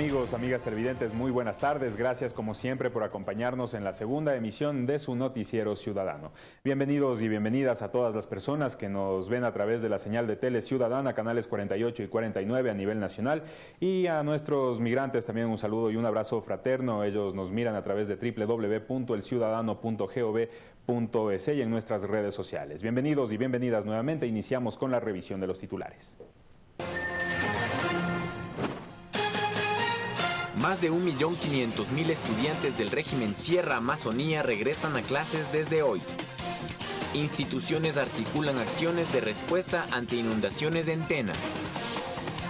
Amigos, amigas televidentes, muy buenas tardes. Gracias como siempre por acompañarnos en la segunda emisión de su noticiero ciudadano. Bienvenidos y bienvenidas a todas las personas que nos ven a través de la señal de Tele Ciudadana, canales 48 y 49 a nivel nacional y a nuestros migrantes también un saludo y un abrazo fraterno. Ellos nos miran a través de www.elciudadano.gov.es y en nuestras redes sociales. Bienvenidos y bienvenidas nuevamente. Iniciamos con la revisión de los titulares. Más de 1.500.000 estudiantes del régimen Sierra Amazonía regresan a clases desde hoy. Instituciones articulan acciones de respuesta ante inundaciones en Tena.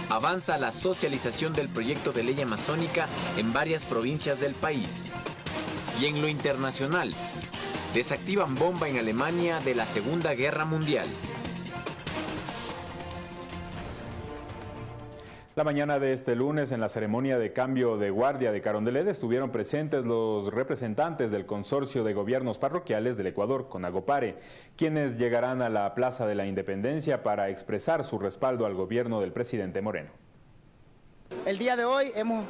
Avanza la socialización del proyecto de ley amazónica en varias provincias del país. Y en lo internacional, desactivan bomba en Alemania de la Segunda Guerra Mundial. La mañana de este lunes, en la ceremonia de cambio de guardia de Carondelet, estuvieron presentes los representantes del Consorcio de Gobiernos Parroquiales del Ecuador, Conagopare, quienes llegarán a la Plaza de la Independencia para expresar su respaldo al gobierno del presidente Moreno. El día de hoy hemos,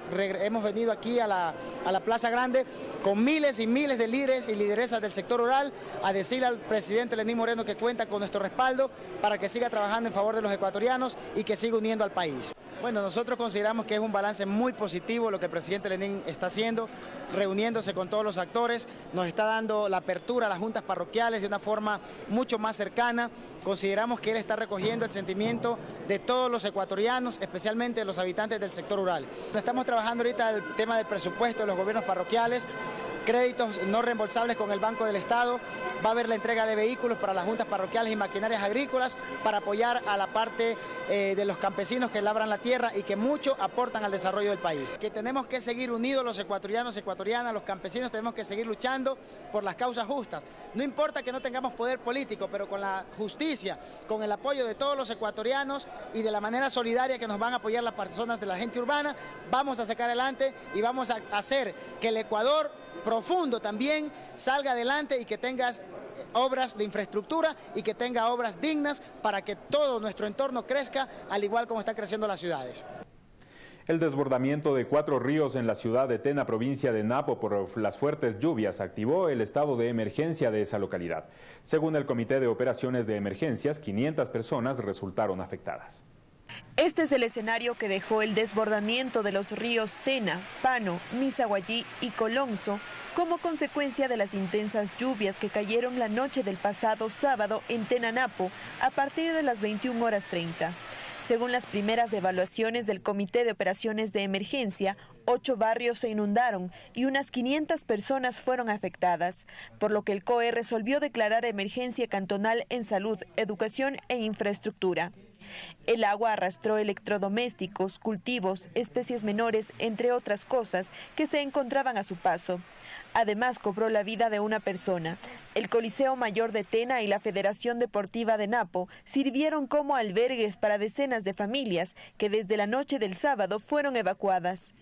venido aquí a la, a la, Plaza Grande con miles y miles de líderes y lideresas del sector rural a decirle al presidente Lenín Moreno que cuenta con nuestro respaldo para que siga trabajando en favor de los ecuatorianos y que siga uniendo al país. Bueno, nosotros consideramos que es un balance muy positivo lo que el presidente Lenín está haciendo, reuniéndose con todos los actores, nos está dando la apertura a las juntas parroquiales de una forma mucho más cercana. Consideramos que él está recogiendo el sentimiento de todos los ecuatorianos, especialmente los habitantes del sector rural. Estamos trabajando ahorita el tema del presupuesto de los gobiernos parroquiales, créditos no reembolsables con el Banco del Estado, va a haber la entrega de vehículos para las juntas parroquiales y maquinarias agrícolas para apoyar a la parte eh, de los campesinos que labran la tierra y que mucho aportan al desarrollo del país. Que tenemos que seguir unidos los ecuatorianos, ecuatorianas, los campesinos, tenemos que seguir luchando por las causas justas. No importa que no tengamos poder político, pero con la justicia, con el apoyo de todos los ecuatorianos y de la manera solidaria que nos van a apoyar las personas de la gente urbana, vamos a sacar adelante y vamos a hacer que el Ecuador profundo también salga adelante y que tengas obras de infraestructura y que tenga obras dignas para que todo nuestro entorno crezca al igual como están creciendo las ciudades. El desbordamiento de cuatro ríos en la ciudad de Tena, provincia de Napo, por las fuertes lluvias, activó el estado de emergencia de esa localidad. Según el Comité de Operaciones de Emergencias, 500 personas resultaron afectadas. Este es el escenario que dejó el desbordamiento de los ríos Tena, Pano, Misaguayí y Colonso como consecuencia de las intensas lluvias que cayeron la noche del pasado sábado en Tenanapo a partir de las 21 horas 30. Según las primeras evaluaciones del Comité de Operaciones de Emergencia, ocho barrios se inundaron y unas 500 personas fueron afectadas, por lo que el COE resolvió declarar emergencia cantonal en salud, educación e infraestructura. El agua arrastró electrodomésticos, cultivos, especies menores, entre otras cosas, que se encontraban a su paso. Además, cobró la vida de una persona. El Coliseo Mayor de Tena y la Federación Deportiva de Napo sirvieron como albergues para decenas de familias que desde la noche del sábado fueron evacuadas.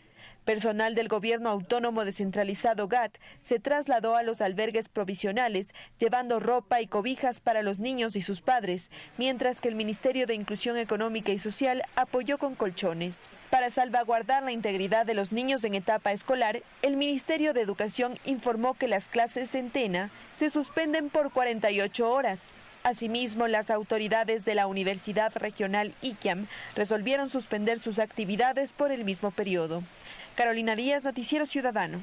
Personal del gobierno autónomo descentralizado GAT se trasladó a los albergues provisionales llevando ropa y cobijas para los niños y sus padres, mientras que el Ministerio de Inclusión Económica y Social apoyó con colchones. Para salvaguardar la integridad de los niños en etapa escolar, el Ministerio de Educación informó que las clases en Tena se suspenden por 48 horas. Asimismo, las autoridades de la Universidad Regional IQIAM resolvieron suspender sus actividades por el mismo periodo. Carolina Díaz, Noticiero Ciudadano.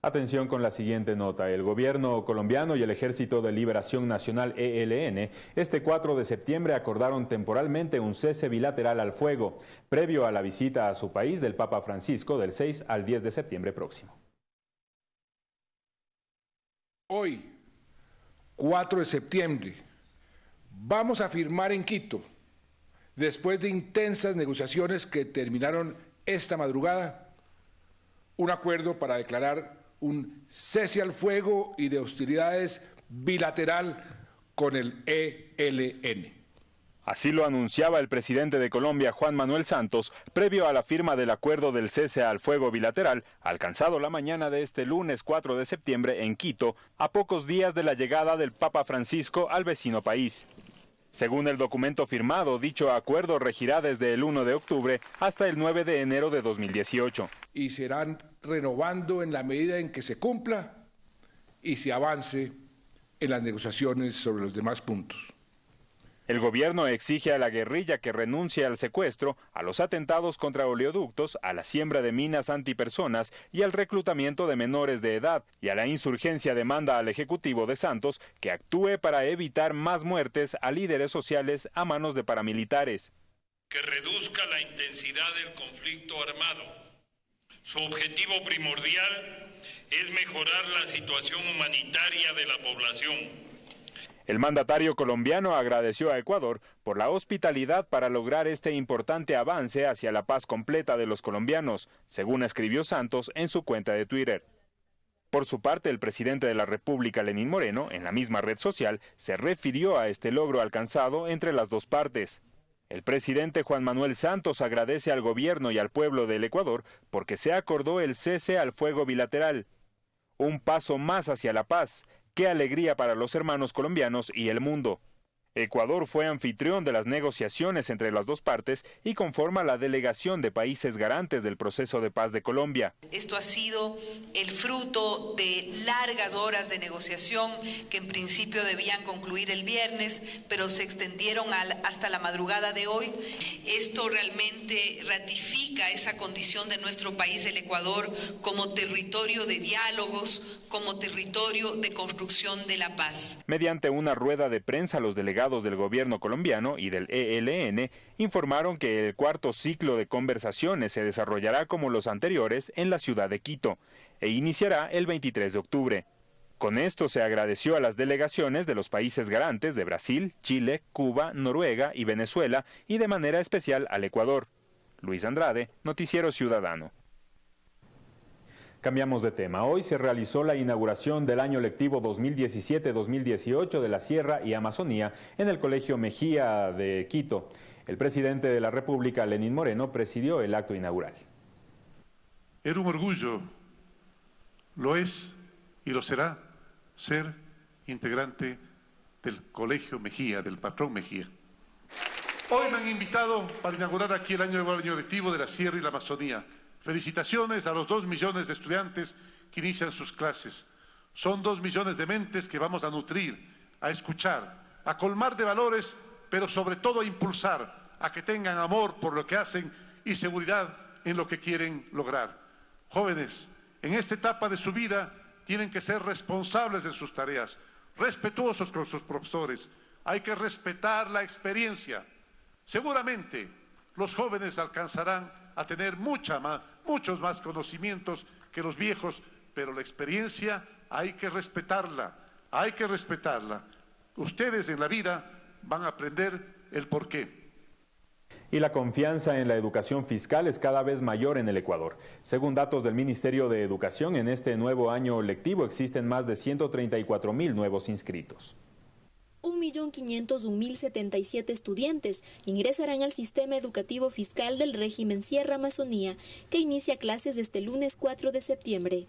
Atención con la siguiente nota. El gobierno colombiano y el Ejército de Liberación Nacional ELN este 4 de septiembre acordaron temporalmente un cese bilateral al fuego, previo a la visita a su país del Papa Francisco del 6 al 10 de septiembre próximo. Hoy, 4 de septiembre, vamos a firmar en Quito, después de intensas negociaciones que terminaron esta madrugada un acuerdo para declarar un cese al fuego y de hostilidades bilateral con el ELN. Así lo anunciaba el presidente de Colombia, Juan Manuel Santos, previo a la firma del acuerdo del cese al fuego bilateral, alcanzado la mañana de este lunes 4 de septiembre en Quito, a pocos días de la llegada del Papa Francisco al vecino país. Según el documento firmado, dicho acuerdo regirá desde el 1 de octubre hasta el 9 de enero de 2018. Y serán renovando en la medida en que se cumpla y se avance en las negociaciones sobre los demás puntos. El gobierno exige a la guerrilla que renuncie al secuestro, a los atentados contra oleoductos, a la siembra de minas antipersonas y al reclutamiento de menores de edad, y a la insurgencia demanda al Ejecutivo de Santos que actúe para evitar más muertes a líderes sociales a manos de paramilitares. Que reduzca la intensidad del conflicto armado. Su objetivo primordial es mejorar la situación humanitaria de la población el mandatario colombiano agradeció a Ecuador por la hospitalidad para lograr este importante avance hacia la paz completa de los colombianos, según escribió Santos en su cuenta de Twitter. Por su parte, el presidente de la República, Lenín Moreno, en la misma red social, se refirió a este logro alcanzado entre las dos partes. El presidente Juan Manuel Santos agradece al gobierno y al pueblo del Ecuador porque se acordó el cese al fuego bilateral, un paso más hacia la paz, Qué alegría para los hermanos colombianos y el mundo. Ecuador fue anfitrión de las negociaciones entre las dos partes y conforma la delegación de países garantes del proceso de paz de Colombia. Esto ha sido el fruto de largas horas de negociación que en principio debían concluir el viernes, pero se extendieron hasta la madrugada de hoy. Esto realmente ratifica esa condición de nuestro país, el Ecuador, como territorio de diálogos, como territorio de construcción de la paz. Mediante una rueda de prensa, los delegados del gobierno colombiano y del ELN informaron que el cuarto ciclo de conversaciones se desarrollará como los anteriores en la ciudad de Quito e iniciará el 23 de octubre. Con esto se agradeció a las delegaciones de los países garantes de Brasil, Chile, Cuba, Noruega y Venezuela y de manera especial al Ecuador. Luis Andrade, Noticiero Ciudadano. Cambiamos de tema. Hoy se realizó la inauguración del año lectivo 2017-2018 de la Sierra y Amazonía en el Colegio Mejía de Quito. El presidente de la República, Lenín Moreno, presidió el acto inaugural. Era un orgullo, lo es y lo será, ser integrante del Colegio Mejía, del patrón Mejía. Hoy me han invitado para inaugurar aquí el año, el año lectivo de la Sierra y la Amazonía Felicitaciones a los dos millones de estudiantes que inician sus clases. Son dos millones de mentes que vamos a nutrir, a escuchar, a colmar de valores, pero sobre todo a impulsar, a que tengan amor por lo que hacen y seguridad en lo que quieren lograr. Jóvenes, en esta etapa de su vida tienen que ser responsables de sus tareas, respetuosos con sus profesores. Hay que respetar la experiencia. Seguramente los jóvenes alcanzarán a tener mucha más, muchos más conocimientos que los viejos, pero la experiencia hay que respetarla, hay que respetarla. Ustedes en la vida van a aprender el porqué. Y la confianza en la educación fiscal es cada vez mayor en el Ecuador. Según datos del Ministerio de Educación, en este nuevo año lectivo existen más de 134 mil nuevos inscritos. 1.501.077 estudiantes ingresarán al sistema educativo fiscal del régimen Sierra Amazonía, que inicia clases este lunes 4 de septiembre.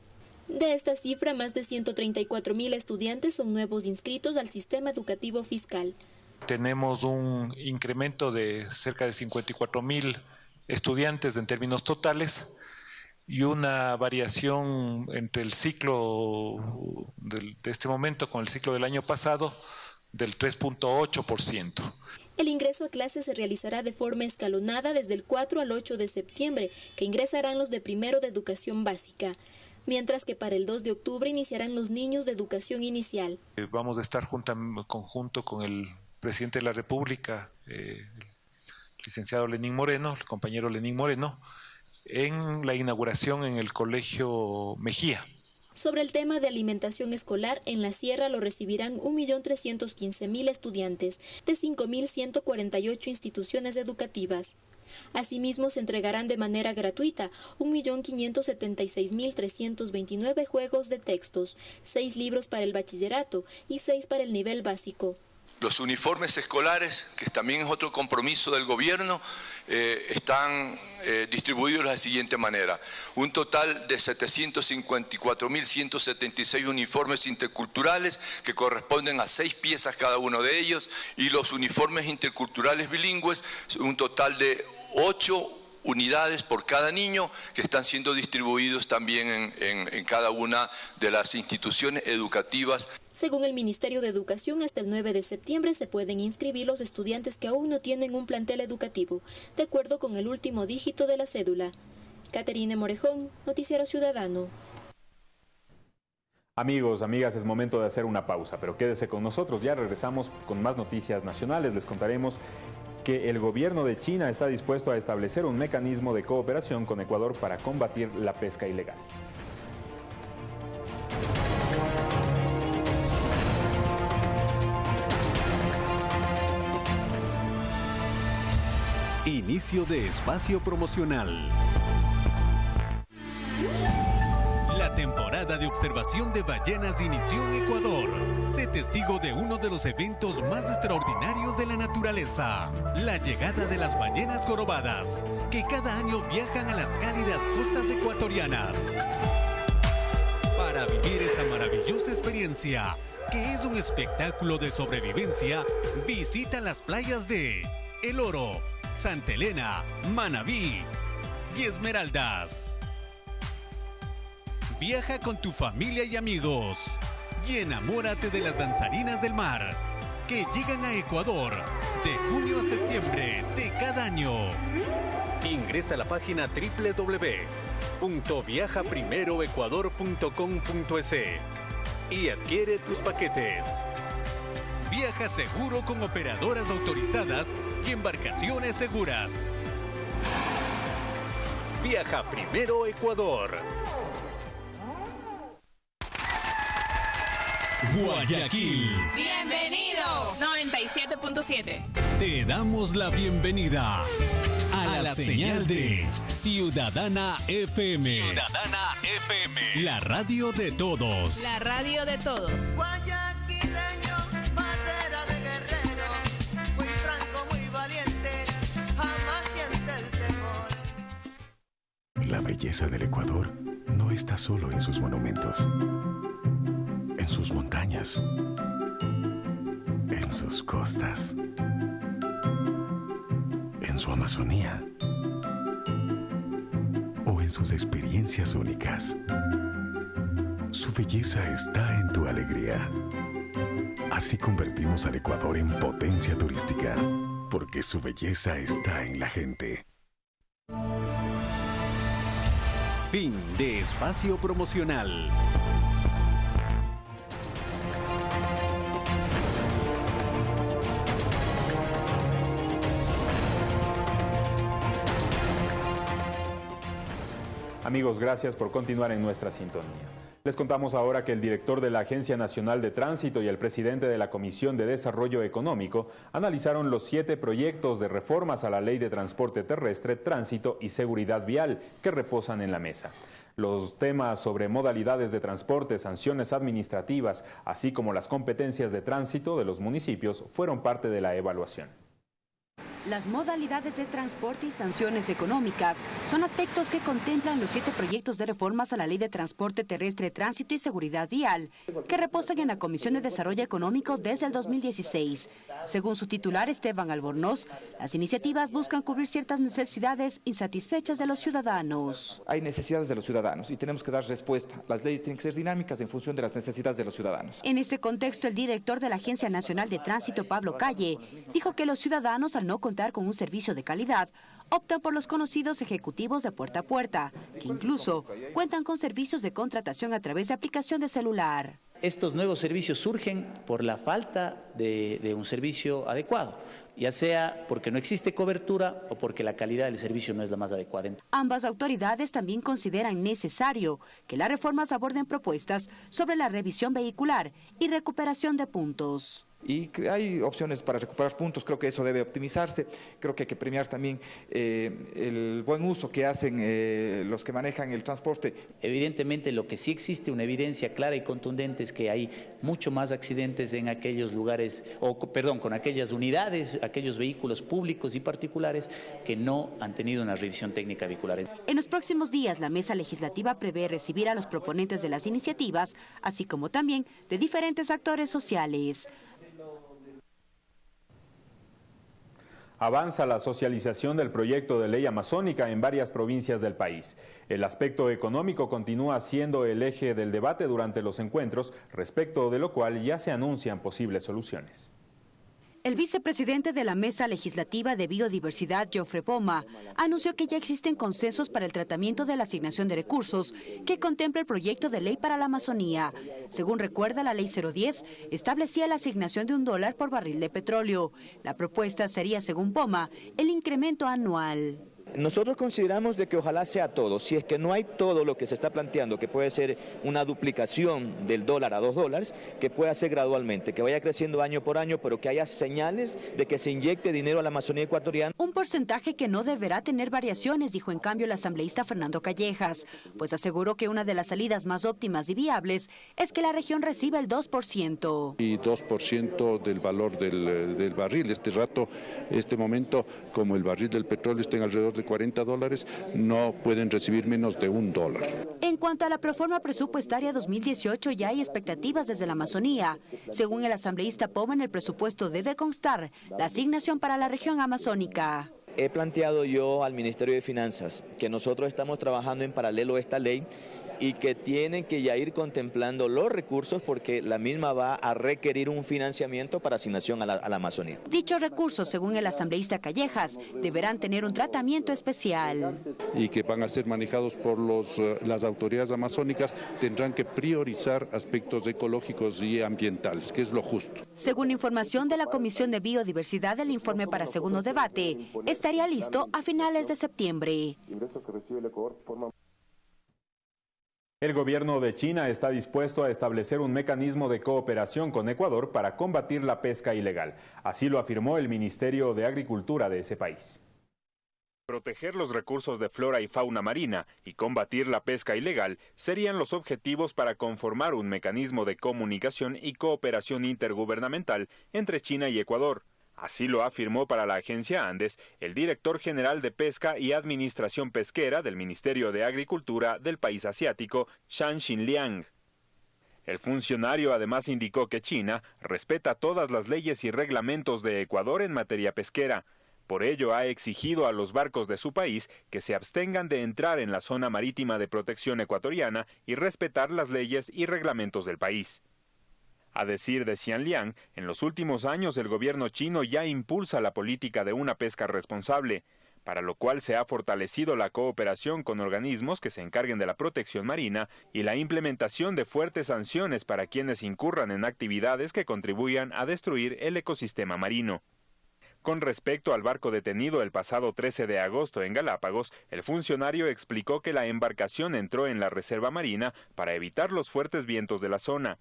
De esta cifra, más de 134.000 estudiantes son nuevos inscritos al sistema educativo fiscal. Tenemos un incremento de cerca de 54.000 estudiantes en términos totales y una variación entre el ciclo de este momento con el ciclo del año pasado del 3.8%. El ingreso a clases se realizará de forma escalonada desde el 4 al 8 de septiembre, que ingresarán los de primero de educación básica, mientras que para el 2 de octubre iniciarán los niños de educación inicial. Eh, vamos a estar en conjunto con el presidente de la República, eh, el licenciado Lenín Moreno, el compañero Lenín Moreno, en la inauguración en el Colegio Mejía. Sobre el tema de alimentación escolar, en la Sierra lo recibirán 1.315.000 estudiantes de 5.148 instituciones educativas. Asimismo, se entregarán de manera gratuita 1.576.329 juegos de textos, 6 libros para el bachillerato y 6 para el nivel básico. Los uniformes escolares, que también es otro compromiso del gobierno, eh, están eh, distribuidos de la siguiente manera. Un total de 754.176 uniformes interculturales que corresponden a seis piezas cada uno de ellos y los uniformes interculturales bilingües, un total de ocho unidades por cada niño que están siendo distribuidos también en, cada una de las instituciones educativas. Según el Ministerio de Educación, hasta el 9 de septiembre se pueden inscribir los estudiantes que aún no tienen un plantel educativo, de acuerdo con el último dígito de la cédula. Caterine Morejón, Noticiero Ciudadano. Amigos, amigas, es momento de hacer una pausa, pero quédese con nosotros, ya regresamos con más noticias nacionales, les contaremos que el gobierno de China está dispuesto a establecer un mecanismo de cooperación con Ecuador para combatir la pesca ilegal. Inicio de espacio promocional. Temporada de observación de ballenas inició en Ecuador. Sé testigo de uno de los eventos más extraordinarios de la naturaleza, la llegada de las ballenas jorobadas, que cada año viajan a las cálidas costas ecuatorianas. Para vivir esta maravillosa experiencia, que es un espectáculo de sobrevivencia, visita las playas de El Oro, Santa Elena, Manabí y Esmeraldas. Viaja con tu familia y amigos y enamórate de las danzarinas del mar que llegan a Ecuador de junio a septiembre de cada año. Ingresa a la página www.viajaprimeroecuador.com.es y adquiere tus paquetes. Viaja seguro con operadoras autorizadas y embarcaciones seguras. Viaja primero Ecuador. Guayaquil. Bienvenido. 97.7. Te damos la bienvenida a, la, señal, de Ciudadana FM. Ciudadana FM. La radio de todos. La radio de todos. Guayaquileño, madera de guerrero, muy franco, muy valiente, jamás siente el temor. La belleza del Ecuador no está solo en sus monumentos en sus montañas, en sus costas, en su Amazonía o en sus experiencias únicas. Su belleza está en tu alegría. Así convertimos al Ecuador en potencia turística, porque su belleza está en la gente. Fin de espacio promocional. Amigos, gracias por continuar en nuestra sintonía. Les contamos ahora que el director de la Agencia Nacional de Tránsito y el presidente de la Comisión de Desarrollo Económico analizaron los siete proyectos de reformas a la Ley de Transporte Terrestre, Tránsito y Seguridad Vial que reposan en la mesa. Los temas sobre modalidades de transporte, sanciones administrativas, así como las competencias de tránsito de los municipios fueron parte de la evaluación. Las modalidades de transporte y sanciones económicas son aspectos que contemplan los siete proyectos de reformas a la Ley de Transporte Terrestre, Tránsito y Seguridad Vial, que reposan en la Comisión de Desarrollo Económico desde el 2016. Según su titular Esteban Albornoz, las iniciativas buscan cubrir ciertas necesidades insatisfechas de los ciudadanos. Hay necesidades de los ciudadanos y tenemos que dar respuesta. Las leyes tienen que ser dinámicas en función de las necesidades de los ciudadanos. En ese contexto, el director de la Agencia Nacional de Tránsito, Pablo Calle, dijo que los ciudadanos, al no contar con un servicio de calidad, optan por los conocidos ejecutivos de puerta a puerta, que incluso cuentan con servicios de contratación a través de aplicación de celular. Estos nuevos servicios surgen por la falta de, un servicio adecuado ya sea porque no existe cobertura o porque la calidad del servicio no es la más adecuada. Ambas autoridades también consideran necesario que las reformas aborden propuestas sobre la revisión vehicular y recuperación de puntos. Y hay opciones para recuperar puntos, creo que eso debe optimizarse, creo que hay que premiar también eh, el buen uso que hacen eh, los que manejan el transporte. Evidentemente lo que sí existe una evidencia clara y contundente es que hay mucho más accidentes en aquellos lugares, o perdón, con aquellas unidades, aquellos vehículos públicos y particulares que no han tenido una revisión técnica vehicular. En los próximos días la mesa legislativa prevé recibir a los proponentes de las iniciativas, así como también de diferentes actores sociales. Avanza la socialización del proyecto de ley amazónica en varias provincias del país. El aspecto económico continúa siendo el eje del debate durante los encuentros, respecto de lo cual ya se anuncian posibles soluciones. El vicepresidente de la Mesa Legislativa de Biodiversidad, Geoffrey Poma, anunció que ya existen consensos para el tratamiento de la asignación de recursos que contempla el proyecto de ley para la Amazonía. Según recuerda la Ley 010, establecía la asignación de un dólar por barril de petróleo. La propuesta sería, según Poma, el incremento anual. Nosotros consideramos de que ojalá sea todo, si es que no hay todo lo que se está planteando, que puede ser una duplicación del dólar a dos dólares, que pueda ser gradualmente, que vaya creciendo año por año, pero que haya señales de que se inyecte dinero a la Amazonía ecuatoriana. Un porcentaje que no deberá tener variaciones, dijo en cambio el asambleísta Fernando Callejas, pues aseguró que una de las salidas más óptimas y viables es que la región reciba el 2%. Y 2% del valor del, del barril. Este rato, este momento, como el barril del petróleo está en alrededor de 40 dólares, no pueden recibir menos de un dólar. En cuanto a la proforma presupuestaria 2018, ya hay expectativas desde la Amazonía. Según el asambleísta Poma, en el presupuesto debe constar la asignación para la región amazónica. He planteado yo al Ministerio de Finanzas que nosotros estamos trabajando en paralelo a esta ley y que tienen que ya ir contemplando los recursos porque la misma va a requerir un financiamiento para asignación a la, a la Amazonía. Dichos recursos, según el asambleísta Callejas, deberán tener un tratamiento especial. Y que van a ser manejados por los, eh, las autoridades amazónicas, tendrán que priorizar aspectos ecológicos y ambientales, que es lo justo. Según información de la Comisión de Biodiversidad, el informe para segundo debate estaría listo a finales de septiembre. El gobierno de China está dispuesto a establecer un mecanismo de cooperación con Ecuador para combatir la pesca ilegal. Así lo afirmó el Ministerio de Agricultura de ese país. Proteger los recursos de flora y fauna marina y combatir la pesca ilegal serían los objetivos para conformar un mecanismo de comunicación y cooperación intergubernamental entre China y Ecuador. Así lo afirmó para la agencia Andes el director general de Pesca y Administración Pesquera del Ministerio de Agricultura del país asiático, Shan Xinliang. El funcionario además indicó que China respeta todas las leyes y reglamentos de Ecuador en materia pesquera. Por ello ha exigido a los barcos de su país que se abstengan de entrar en la zona marítima de protección ecuatoriana y respetar las leyes y reglamentos del país. A decir de Xianliang, en los últimos años el gobierno chino ya impulsa la política de una pesca responsable, para lo cual se ha fortalecido la cooperación con organismos que se encarguen de la protección marina y la implementación de fuertes sanciones para quienes incurran en actividades que contribuyan a destruir el ecosistema marino. Con respecto al barco detenido el pasado 13 de agosto en Galápagos, el funcionario explicó que la embarcación entró en la reserva marina para evitar los fuertes vientos de la zona.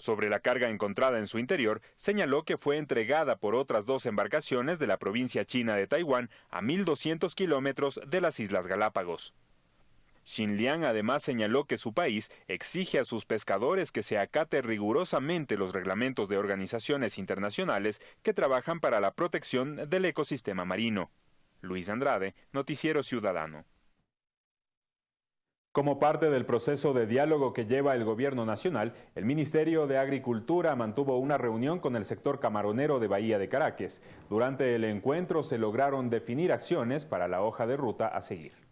Sobre la carga encontrada en su interior, señaló que fue entregada por otras dos embarcaciones de la provincia china de Taiwán a 1.200 kilómetros de las Islas Galápagos. Xinliang además señaló que su país exige a sus pescadores que se acate rigurosamente los reglamentos de organizaciones internacionales que trabajan para la protección del ecosistema marino. Luis Andrade, Noticiero Ciudadano. Como parte del proceso de diálogo que lleva el Gobierno Nacional, el Ministerio de Agricultura mantuvo una reunión con el sector camaronero de Bahía de Caracas. Durante el encuentro se lograron definir acciones para la hoja de ruta a seguir.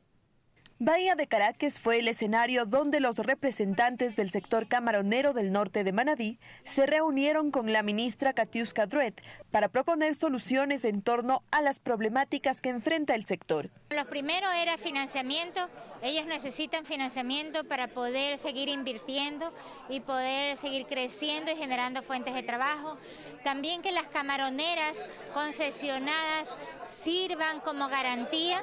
Bahía de Caracas fue el escenario donde los representantes del sector camaronero del norte de Manabí se reunieron con la ministra Katiuska Druet para proponer soluciones en torno a las problemáticas que enfrenta el sector. Lo primero era financiamiento. Ellos necesitan financiamiento para poder seguir invirtiendo y poder seguir creciendo y generando fuentes de trabajo. También que las camaroneras concesionadas sirvan como garantía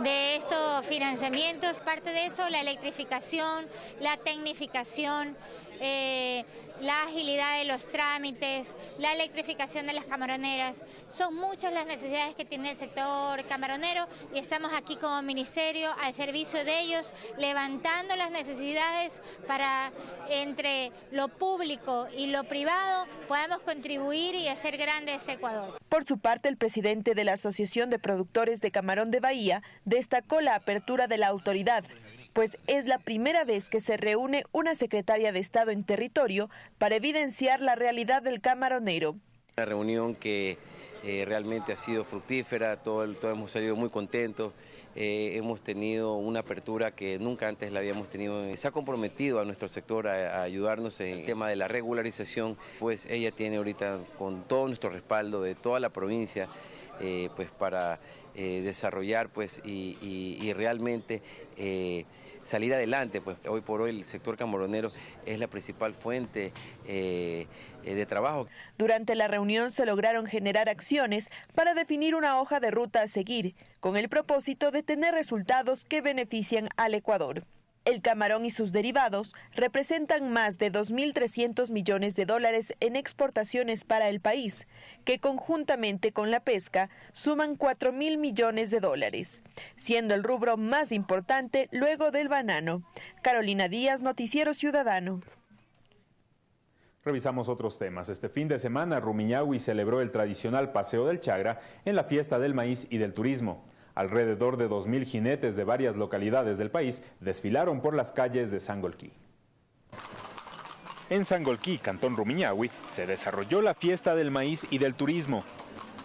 de financiamientos. Parte de eso, la electrificación, la tecnificación, eh, la agilidad de los trámites, la electrificación de las camaroneras. Son muchas las necesidades que tiene el sector camaronero y estamos aquí como ministerio al servicio de ellos, levantando las necesidades para entre lo público y lo privado podamos contribuir y hacer grande este Ecuador. Por su parte, el presidente de la Asociación de Productores de Camarón de Bahía destacó la apertura de la autoridad pues es la primera vez que se reúne una secretaria de Estado en territorio para evidenciar la realidad del camaronero. Una reunión que eh, realmente ha sido fructífera, todos hemos salido muy contentos, eh, hemos tenido una apertura que nunca antes la habíamos tenido. Se ha comprometido a nuestro sector a, ayudarnos en el tema de la regularización, pues ella tiene ahorita con todo nuestro respaldo de toda la provincia, eh, pues para desarrollar pues y, realmente salir adelante. Pues hoy por hoy el sector camaronero es la principal fuente eh, de trabajo. Durante la reunión se lograron generar acciones para definir una hoja de ruta a seguir, con el propósito de tener resultados que benefician al Ecuador. El camarón y sus derivados representan más de 2.300 millones de dólares en exportaciones para el país, que conjuntamente con la pesca suman 4.000 millones de dólares, siendo el rubro más importante luego del banano. Carolina Díaz, Noticiero Ciudadano. Revisamos otros temas. Este fin de semana, Rumiñahui celebró el tradicional Paseo del Chagra en la fiesta del maíz y del turismo. Alrededor de 2.000 jinetes de varias localidades del país desfilaron por las calles de Sangolquí. En Sangolquí, Cantón Rumiñahui, se desarrolló la fiesta del maíz y del turismo.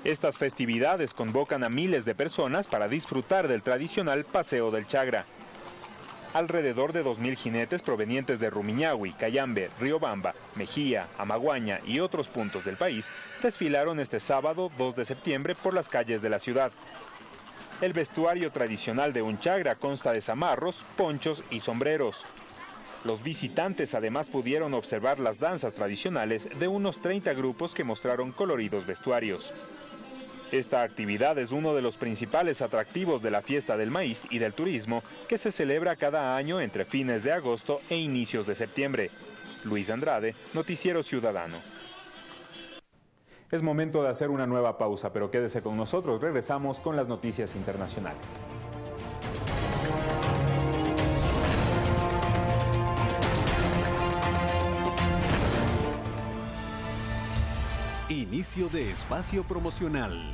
Estas festividades convocan a miles de personas para disfrutar del tradicional Paseo del Chagra. Alrededor de 2.000 jinetes provenientes de Rumiñahui, Cayambe, Riobamba, Mejía, Amaguaña y otros puntos del país desfilaron este sábado 2 de septiembre por las calles de la ciudad. El vestuario tradicional de un chagra consta de zamarros, ponchos y sombreros. Los visitantes además pudieron observar las danzas tradicionales de unos 30 grupos que mostraron coloridos vestuarios. Esta actividad es uno de los principales atractivos de la fiesta del maíz y del turismo que se celebra cada año entre fines de agosto e inicios de septiembre. Luis Andrade, Noticiero Ciudadano. Es momento de hacer una nueva pausa, pero quédese con nosotros. Regresamos con las noticias internacionales. Inicio de espacio promocional.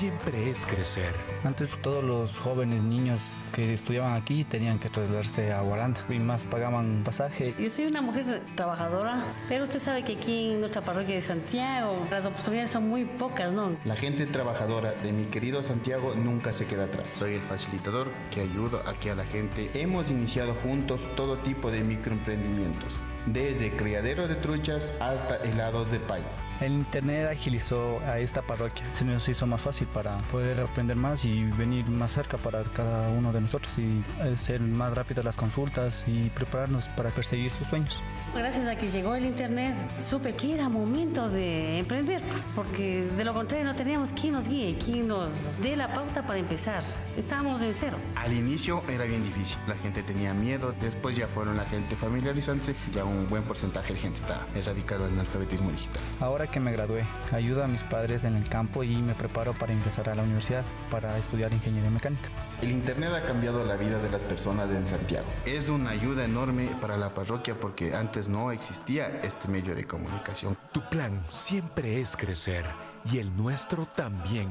Siempre es crecer. Antes todos los jóvenes niños que estudiaban aquí tenían que trasladarse a Guaranda y más pagaban pasaje. Yo soy una mujer trabajadora, pero usted sabe que aquí en nuestra parroquia de Santiago las oportunidades son muy pocas, ¿no? La gente trabajadora de mi querido Santiago nunca se queda atrás. Soy el facilitador que ayuda aquí a la gente. Hemos iniciado juntos todo tipo de microemprendimientos, desde criadero de truchas hasta helados de pay. El internet agilizó a esta parroquia, se nos hizo más fácil para poder aprender más y venir más cerca para cada uno de nosotros y hacer más rápidas las consultas y prepararnos para perseguir sus sueños. Gracias a que llegó el internet, supe que era momento de emprender, porque de lo contrario no teníamos quien nos guíe, quien nos dé la pauta para empezar. Estábamos en cero. Al inicio era bien difícil, la gente tenía miedo, después ya fueron la gente familiarizándose, ya un buen porcentaje de gente está erradicado en el alfabetismo digital. Ahora que me gradué, ayudo a mis padres en el campo y me preparo para ingresar a la universidad para estudiar ingeniería mecánica. El Internet ha cambiado la vida de las personas en Santiago. Es una ayuda enorme para la parroquia porque antes no existía este medio de comunicación. Tu plan siempre es crecer y el nuestro también.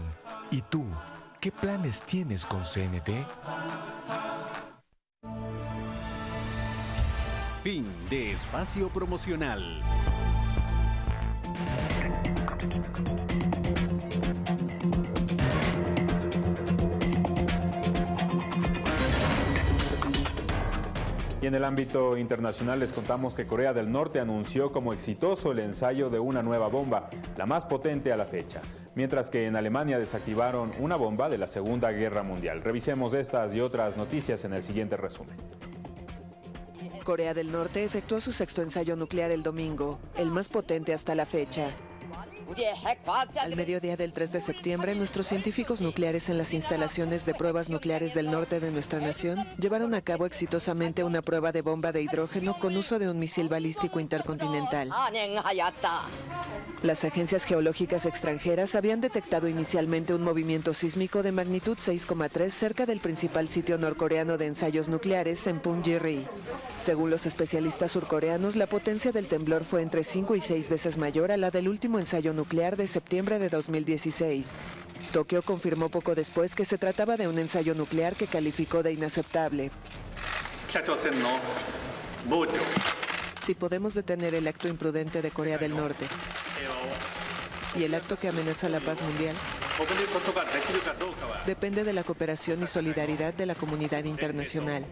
¿Y tú? ¿Qué planes tienes con CNT? Fin de espacio promocional. Y en el ámbito internacional les contamos que Corea del Norte anunció como exitoso el ensayo de una nueva bomba, la más potente a la fecha, mientras que en Alemania desactivaron una bomba de la Segunda Guerra Mundial. Revisemos estas y otras noticias en el siguiente resumen. Corea del Norte efectuó su sexto ensayo nuclear el domingo, el más potente hasta la fecha. Al mediodía del 3 de septiembre, nuestros científicos nucleares en las instalaciones de pruebas nucleares del norte de nuestra nación llevaron a cabo exitosamente una prueba de bomba de hidrógeno con uso de un misil balístico intercontinental. Las agencias geológicas extranjeras habían detectado inicialmente un movimiento sísmico de magnitud 6,3 cerca del principal sitio norcoreano de ensayos nucleares en Punggye-ri. Según los especialistas surcoreanos, la potencia del temblor fue entre 5 y 6 veces mayor a la del último ensayo nuclear de septiembre de 2016. Tokio confirmó poco después que se trataba de un ensayo nuclear que calificó de inaceptable. Si podemos detener el acto imprudente de Corea del Norte y el acto que amenaza la paz mundial, depende de la cooperación y solidaridad de la comunidad internacional.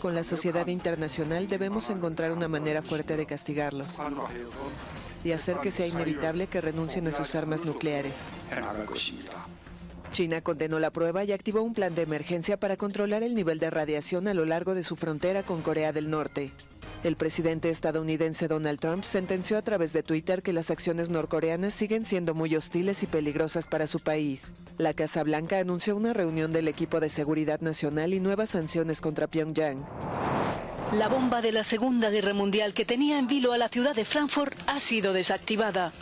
Con la sociedad internacional debemos encontrar una manera fuerte de castigarlos y hacer que sea inevitable que renuncien a sus armas nucleares. China condenó la prueba y activó un plan de emergencia para controlar el nivel de radiación a lo largo de su frontera con Corea del Norte. El presidente estadounidense Donald Trump sentenció a través de Twitter que las acciones norcoreanas siguen siendo muy hostiles y peligrosas para su país. La Casa Blanca anunció una reunión del equipo de seguridad nacional y nuevas sanciones contra Pyongyang. La bomba de la Segunda Guerra Mundial que tenía en vilo a la ciudad de Frankfurt ha sido desactivada.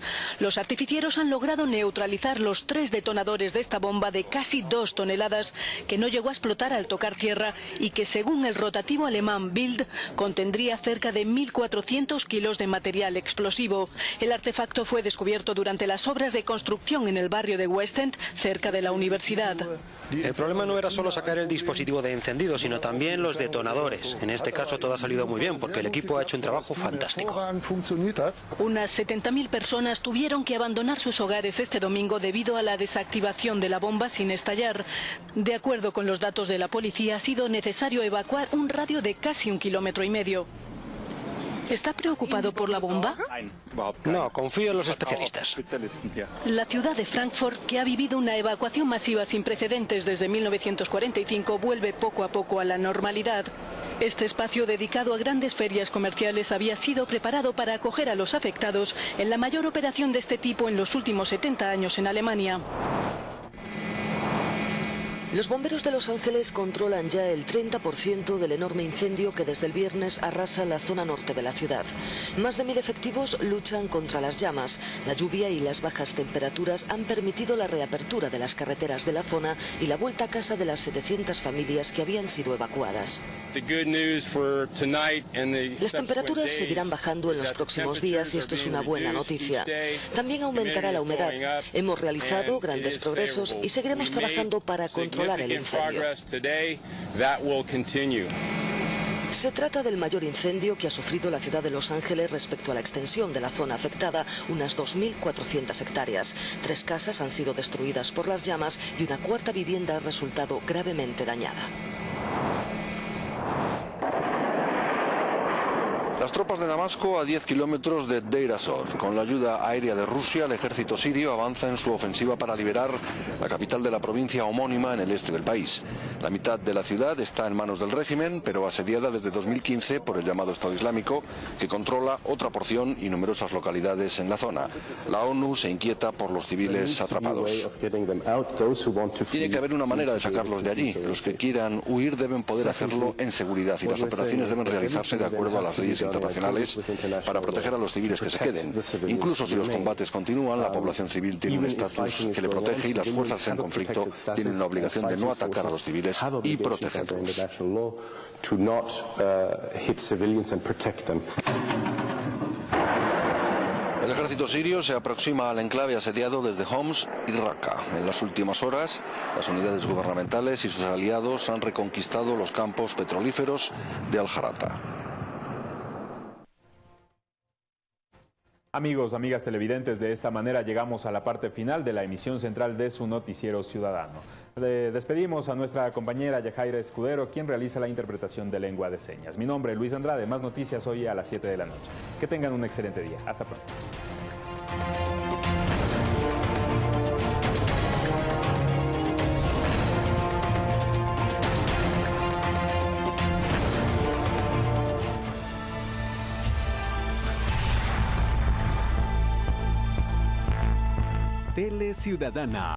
Los artificieros han logrado neutralizar los tres detonadores de esta bomba de casi dos toneladas que no llegó a explotar al tocar tierra y que según el rotativo alemán Bild contendría cerca de 1.400 kilos de material explosivo. El artefacto fue descubierto durante las obras de construcción en el barrio de West End, cerca de la universidad. El problema no era solo sacar el dispositivo de encendido, sino también los detonadores. En este caso todo ha salido muy bien porque el equipo ha hecho un trabajo fantástico. Unas 70.000 personas tuvieron que abandonar sus hogares este domingo debido a la desactivación de la bomba sin estallar. De acuerdo con los datos de la policía, ha sido necesario evacuar un radio de casi un kilómetro y medio. ¿Está preocupado por la bomba? No, confío en los especialistas. La ciudad de Frankfurt, que ha vivido una evacuación masiva sin precedentes desde 1945, vuelve poco a poco a la normalidad. Este espacio dedicado a grandes ferias comerciales había sido preparado para acoger a los afectados en la mayor operación de este tipo en los últimos 70 años en Alemania. Los bomberos de Los Ángeles controlan ya el 30% del enorme incendio que desde el viernes arrasa la zona norte de la ciudad. Más de mil efectivos luchan contra las llamas. La lluvia y las bajas temperaturas han permitido la reapertura de las carreteras de la zona y la vuelta a casa de las 700 familias que habían sido evacuadas. Las temperaturas seguirán bajando en los próximos días y esto es una buena noticia. También aumentará la humedad. Hemos realizado grandes progresos y seguiremos trabajando para controlar el incendio. Se trata del mayor incendio que ha sufrido la ciudad de Los Ángeles respecto a la extensión de la zona afectada, unas 2.400 hectáreas. Tres casas han sido destruidas por las llamas y una cuarta vivienda ha resultado gravemente dañada. Las tropas de Damasco a 10 kilómetros de Deir ez-Zor. Con la ayuda aérea de Rusia, el ejército sirio avanza en su ofensiva para liberar la capital de la provincia homónima en el este del país. La mitad de la ciudad está en manos del régimen, pero asediada desde 2015 por el llamado Estado Islámico, que controla otra porción y numerosas localidades en la zona. La ONU se inquieta por los civiles atrapados. Tiene que haber una manera de sacarlos de allí. Los que quieran huir deben poder hacerlo en seguridad y las operaciones deben realizarse de acuerdo a las leyes internacionales para proteger a los civiles que se queden. Incluso si los combates continúan, la población civil tiene un estatus que le protege y las fuerzas en conflicto tienen la obligación de no atacar a los civiles y protegerlos. El ejército sirio se aproxima al enclave asediado desde Homs y Raqqa. En las últimas horas, las unidades gubernamentales y sus aliados han reconquistado los campos petrolíferos de Al-Harata. Amigos, amigas televidentes, de esta manera llegamos a la parte final de la emisión central de su noticiero ciudadano. Le despedimos a nuestra compañera Yajaira Escudero, quien realiza la interpretación de lengua de señas. Mi nombre es Luis Andrade, más noticias hoy a las 7 de la noche. Que tengan un excelente día. Hasta pronto. Ciudadana.